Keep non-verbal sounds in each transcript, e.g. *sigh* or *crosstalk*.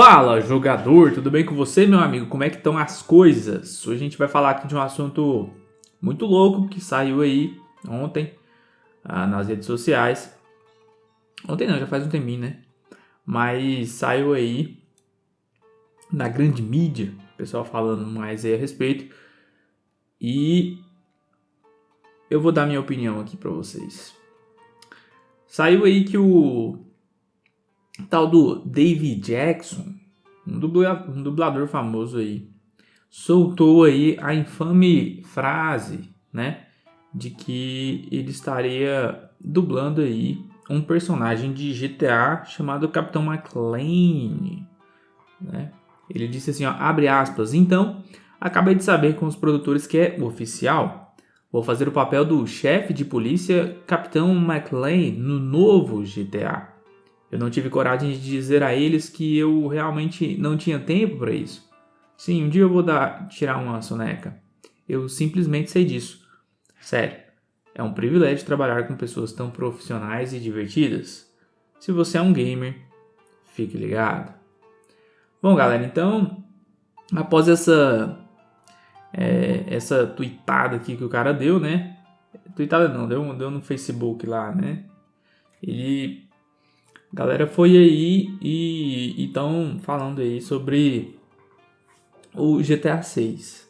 Fala jogador, tudo bem com você meu amigo? Como é que estão as coisas? Hoje a gente vai falar aqui de um assunto muito louco que saiu aí ontem ah, nas redes sociais. Ontem não, já faz um tempinho, né? Mas saiu aí na grande mídia, o pessoal falando mais aí a respeito. E eu vou dar minha opinião aqui para vocês. Saiu aí que o tal do David Jackson, um dublador, um dublador famoso aí, soltou aí a infame frase, né, de que ele estaria dublando aí um personagem de GTA chamado Capitão McLean, né? Ele disse assim, ó, abre aspas, então, acabei de saber com os produtores que é oficial. Vou fazer o papel do chefe de polícia Capitão McLean no novo GTA. Eu não tive coragem de dizer a eles que eu realmente não tinha tempo para isso. Sim, um dia eu vou dar, tirar uma soneca. Eu simplesmente sei disso. Sério, é um privilégio trabalhar com pessoas tão profissionais e divertidas. Se você é um gamer, fique ligado. Bom, galera, então, após essa é, essa tweetada aqui que o cara deu, né? Tweetada não, deu, deu no Facebook lá, né? Ele galera foi aí e estão falando aí sobre o GTA 6.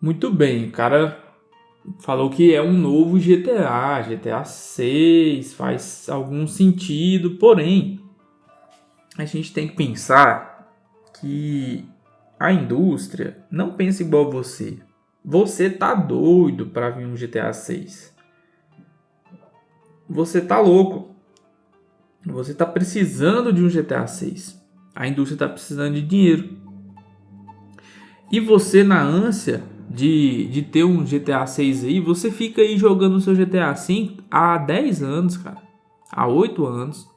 Muito bem, o cara falou que é um novo GTA, GTA 6, faz algum sentido, porém a gente tem que pensar que a indústria não pensa igual você. Você tá doido para vir um GTA 6. Você tá louco. Você está precisando de um GTA 6. A indústria está precisando de dinheiro. E você, na ânsia de, de ter um GTA 6 aí, você fica aí jogando o seu GTA 5 há 10 anos, cara. Há 8 anos.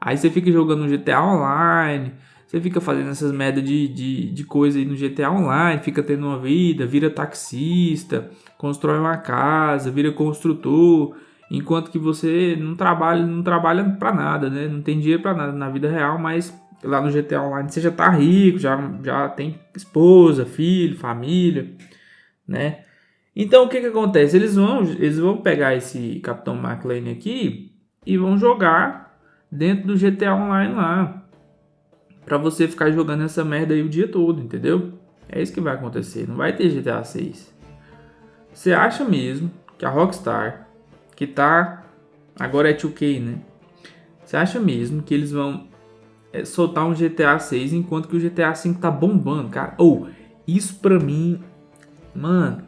Aí você fica jogando um GTA Online. Você fica fazendo essas merda de, de, de coisa aí no GTA Online. Fica tendo uma vida, vira taxista, constrói uma casa, vira construtor enquanto que você não trabalha, não trabalha para nada, né? Não tem dinheiro para nada na vida real, mas lá no GTA Online você já tá rico, já, já tem esposa, filho, família, né? Então o que que acontece? Eles vão, eles vão pegar esse Capitão McLean aqui e vão jogar dentro do GTA Online lá. Pra você ficar jogando essa merda aí o dia todo, entendeu? É isso que vai acontecer, não vai ter GTA 6. Você acha mesmo que a Rockstar que tá agora é 2K, né? Você acha mesmo que eles vão é, soltar um GTA 6 enquanto que o GTA 5 tá bombando, cara? Ou oh, isso pra mim, mano,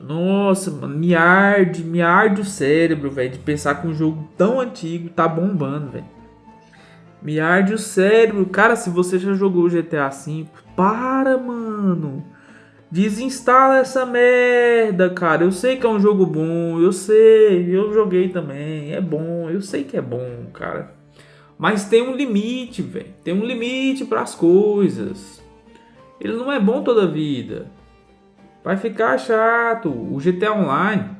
nossa, mano, me arde, me arde o cérebro, velho, de pensar que um jogo tão antigo tá bombando, velho. Me arde o cérebro. Cara, se você já jogou o GTA V, para, mano. Desinstala essa merda, cara. Eu sei que é um jogo bom, eu sei, eu joguei também, é bom, eu sei que é bom, cara. Mas tem um limite, velho. Tem um limite para as coisas. Ele não é bom toda a vida. Vai ficar chato. O GTA Online,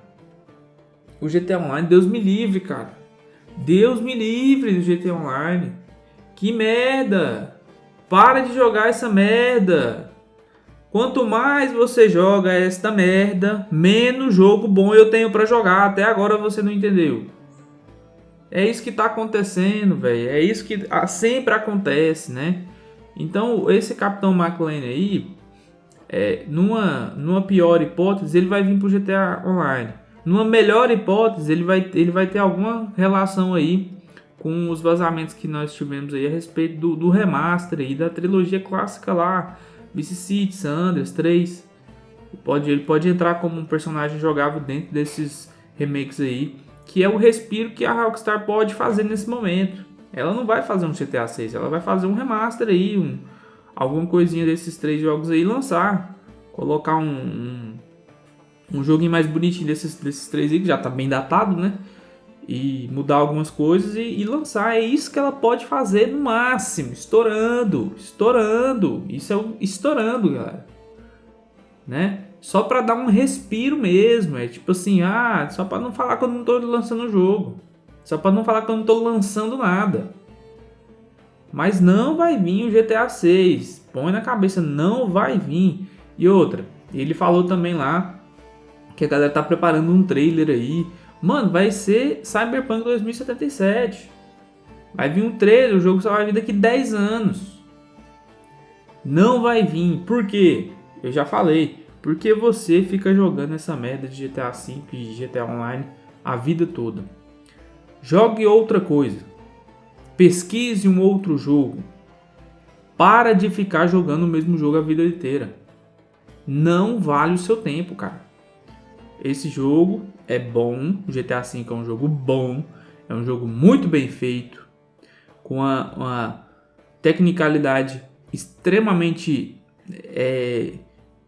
o GTA Online, Deus me livre, cara. Deus me livre do GTA Online. Que merda. Para de jogar essa merda. Quanto mais você joga esta merda, menos jogo bom eu tenho para jogar. Até agora você não entendeu. É isso que tá acontecendo, velho. É isso que sempre acontece, né? Então, esse Capitão McLean aí, é, numa, numa pior hipótese, ele vai vir pro GTA Online. Numa melhor hipótese, ele vai, ele vai ter alguma relação aí com os vazamentos que nós tivemos aí a respeito do, do remaster aí da trilogia clássica lá Vice City, Sanders 3. Pode, ele pode entrar como um personagem jogável dentro desses remakes aí, que é o respiro que a Rockstar pode fazer nesse momento. Ela não vai fazer um GTA 6, ela vai fazer um remaster aí, um, alguma coisinha desses três jogos aí lançar. Colocar um, um, um joguinho mais bonitinho desses, desses três aí, que já tá bem datado, né? E mudar algumas coisas e, e, lançar. É isso que ela pode fazer no máximo, estourando, estourando. Isso é o estourando, galera. Né? Só para dar um respiro mesmo, é tipo assim, ah, só para não falar que eu não tô lançando o jogo. Só para não falar que eu não tô lançando nada. Mas não vai vir o GTA 6. Põe na cabeça, não vai vir. E outra, ele falou também lá que a galera tá preparando um trailer aí. Mano, vai ser Cyberpunk 2077. Vai vir um trailer, o jogo só vai vir daqui 10 anos. Não vai vir. Por quê? Eu já falei. Porque você fica jogando essa merda de GTA V e GTA Online a vida toda. Jogue outra coisa. Pesquise um outro jogo. Para de ficar jogando o mesmo jogo a vida inteira. Não vale o seu tempo, cara. Esse jogo é bom. GTA V é um jogo bom. É um jogo muito bem feito. Com uma, uma tecnicalidade extremamente é,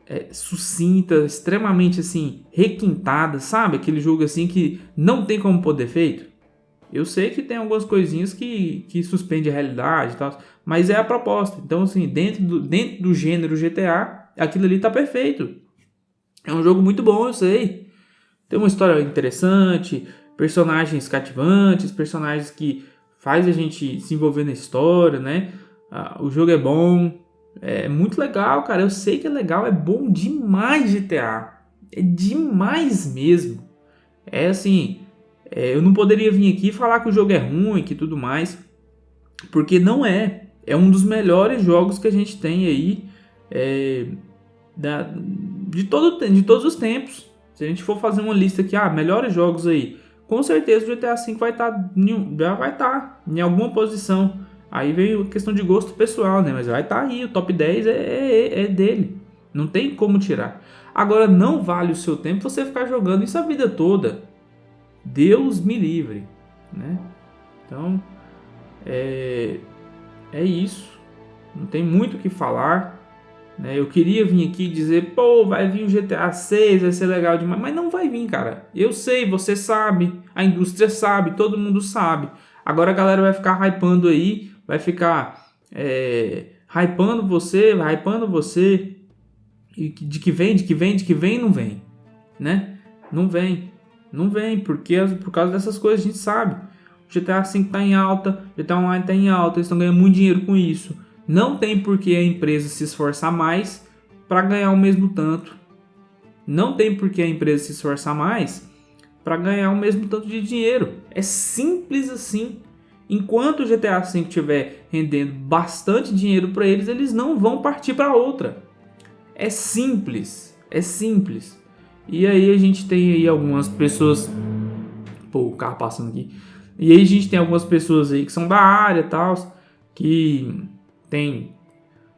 é, sucinta, extremamente assim, requintada, sabe? Aquele jogo assim que não tem como poder feito. Eu sei que tem algumas coisinhas que, que suspende a realidade e tal, mas é a proposta. Então, assim, dentro do, dentro do gênero GTA, aquilo ali tá perfeito. É um jogo muito bom, eu sei. Tem uma história interessante, personagens cativantes, personagens que faz a gente se envolver na história, né? Ah, o jogo é bom, é muito legal, cara. Eu sei que é legal, é bom demais GTA. É demais mesmo. É assim, é, eu não poderia vir aqui falar que o jogo é ruim, que tudo mais, porque não é. É um dos melhores jogos que a gente tem aí é, da, de, todo, de todos os tempos. Se a gente for fazer uma lista aqui, ah, melhores jogos aí, com certeza o GTA V vai estar, tá, já vai estar tá em alguma posição. Aí veio questão de gosto pessoal, né? Mas vai estar tá aí, o top 10 é, é, é, dele. Não tem como tirar. Agora, não vale o seu tempo você ficar jogando isso a vida toda. Deus me livre, né? Então, é, é isso. Não tem muito o que falar. Né? Eu queria vir aqui dizer, pô, vai vir o GTA 6, vai ser legal demais. Mas não vai vir, cara. Eu sei, você sabe, a indústria sabe, todo mundo sabe. Agora a galera vai ficar hypando aí vai ficar é, hypando você, hypando você, e de que vem, de que vem, de que vem, não vem, né? Não vem, não vem, porque por causa dessas coisas a gente sabe. O GTA V está em alta, GTA Online está em alta, eles estão ganhando muito dinheiro com isso. Não tem por que a empresa se esforçar mais para ganhar o mesmo tanto. Não tem por que a empresa se esforçar mais para ganhar o mesmo tanto de dinheiro. É simples assim. Enquanto o GTA V estiver rendendo bastante dinheiro para eles, eles não vão partir para outra. É simples, é simples. E aí a gente tem aí algumas pessoas, pô, o carro passando aqui. E aí a gente tem algumas pessoas aí que são da área, tal, que tem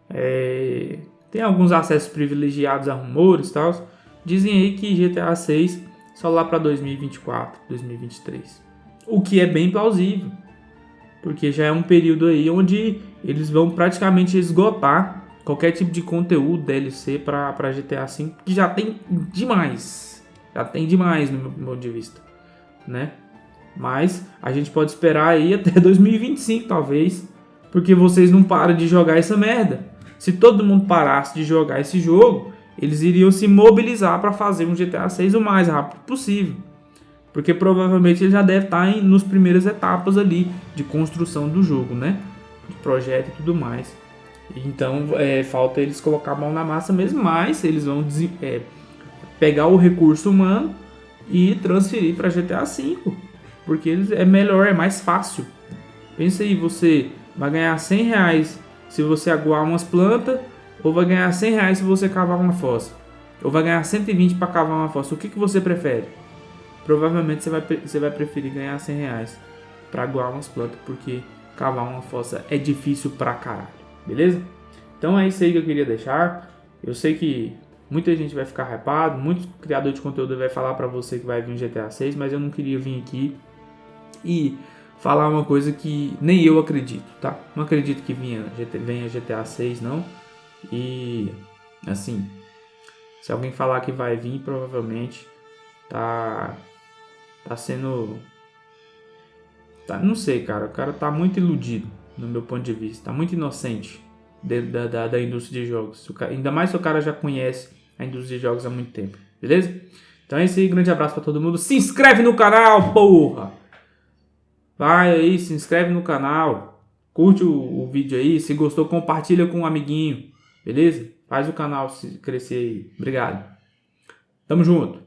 é, tem alguns acessos privilegiados a rumores, tal. Dizem aí que GTA 6 só lá para 2024, 2023. O que é bem plausível porque já é um período aí onde eles vão praticamente esgotar qualquer tipo de conteúdo DLC para GTA V, que já tem demais, já tem demais no meu ponto de vista, né? Mas a gente pode esperar aí até *laughs* 2025 talvez, porque vocês não param de jogar essa merda. Se todo mundo parasse de jogar esse jogo, eles iriam se mobilizar para fazer um GTA 6 o mais rápido possível. Porque provavelmente ele já deve estar em, nos primeiras etapas ali de construção do jogo, né? De projeto e tudo mais. Então é, falta eles colocar a mão na massa mesmo, mas eles vão é, pegar o recurso humano e transferir para GTA V. Porque eles, é melhor, é mais fácil. Pensa aí, você vai ganhar 100 reais se você aguar umas plantas, ou vai ganhar 100 reais se você cavar uma fossa. Ou vai ganhar 120 para cavar uma fossa. O que, que você prefere? provavelmente você vai, você vai preferir ganhar 100 reais para aguar umas plantas, porque cavar uma fossa é difícil pra caralho, beleza? Então é isso aí que eu queria deixar. Eu sei que muita gente vai ficar hypado, muitos criadores de conteúdo vai falar para você que vai vir um GTA 6, mas eu não queria vir aqui e falar uma coisa que nem eu acredito, tá? Não acredito que venha, GTA 6 não. E assim, se alguém falar que vai vir, provavelmente tá tá sendo. Tá, não sei, cara. O cara tá muito iludido, no meu ponto de vista. Tá muito inocente da, da, da indústria de jogos. Cara, ainda mais se o cara já conhece a indústria de jogos há muito tempo. Beleza? Então é isso aí. Grande abraço pra todo mundo. Se inscreve no canal, porra! Vai aí, se inscreve no canal. Curte o, o vídeo aí. Se gostou, compartilha com um amiguinho. Beleza? Faz o canal crescer aí. Obrigado. Tamo junto.